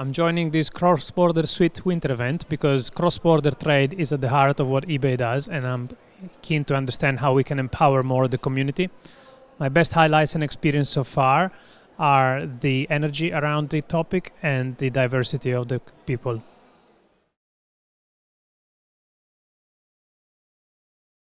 I'm joining this cross-border suite winter event because cross-border trade is at the heart of what eBay does and I'm keen to understand how we can empower more the community. My best highlights and experience so far are the energy around the topic and the diversity of the people